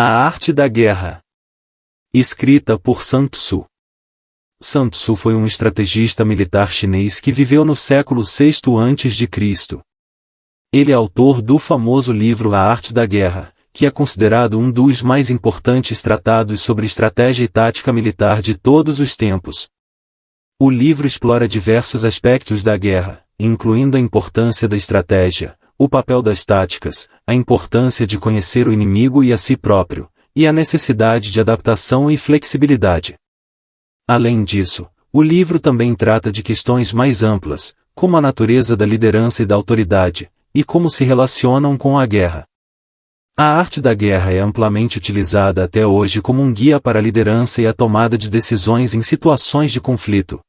A Arte da Guerra. Escrita por Sun Tzu. Sun Tzu foi um estrategista militar chinês que viveu no século VI a.C. Ele é autor do famoso livro A Arte da Guerra, que é considerado um dos mais importantes tratados sobre estratégia e tática militar de todos os tempos. O livro explora diversos aspectos da guerra, incluindo a importância da estratégia, o papel das táticas, a importância de conhecer o inimigo e a si próprio, e a necessidade de adaptação e flexibilidade. Além disso, o livro também trata de questões mais amplas, como a natureza da liderança e da autoridade, e como se relacionam com a guerra. A arte da guerra é amplamente utilizada até hoje como um guia para a liderança e a tomada de decisões em situações de conflito.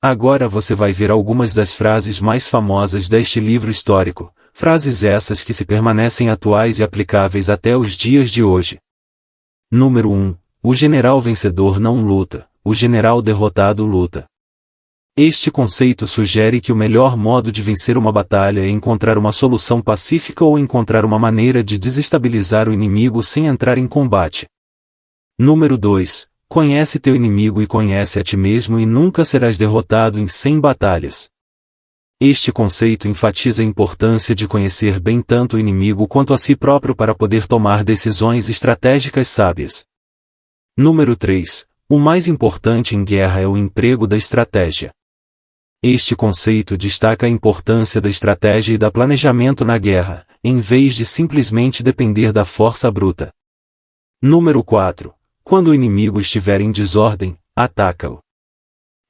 Agora você vai ver algumas das frases mais famosas deste livro histórico, Frases essas que se permanecem atuais e aplicáveis até os dias de hoje. Número 1. O general vencedor não luta, o general derrotado luta. Este conceito sugere que o melhor modo de vencer uma batalha é encontrar uma solução pacífica ou encontrar uma maneira de desestabilizar o inimigo sem entrar em combate. Número 2. Conhece teu inimigo e conhece a ti mesmo e nunca serás derrotado em 100 batalhas. Este conceito enfatiza a importância de conhecer bem tanto o inimigo quanto a si próprio para poder tomar decisões estratégicas sábias. Número 3. O mais importante em guerra é o emprego da estratégia. Este conceito destaca a importância da estratégia e da planejamento na guerra, em vez de simplesmente depender da força bruta. Número 4. Quando o inimigo estiver em desordem, ataca-o.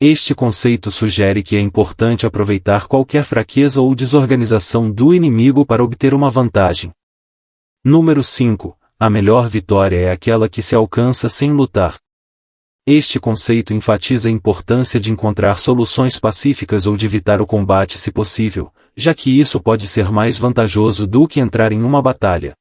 Este conceito sugere que é importante aproveitar qualquer fraqueza ou desorganização do inimigo para obter uma vantagem. Número 5. A melhor vitória é aquela que se alcança sem lutar. Este conceito enfatiza a importância de encontrar soluções pacíficas ou de evitar o combate se possível, já que isso pode ser mais vantajoso do que entrar em uma batalha.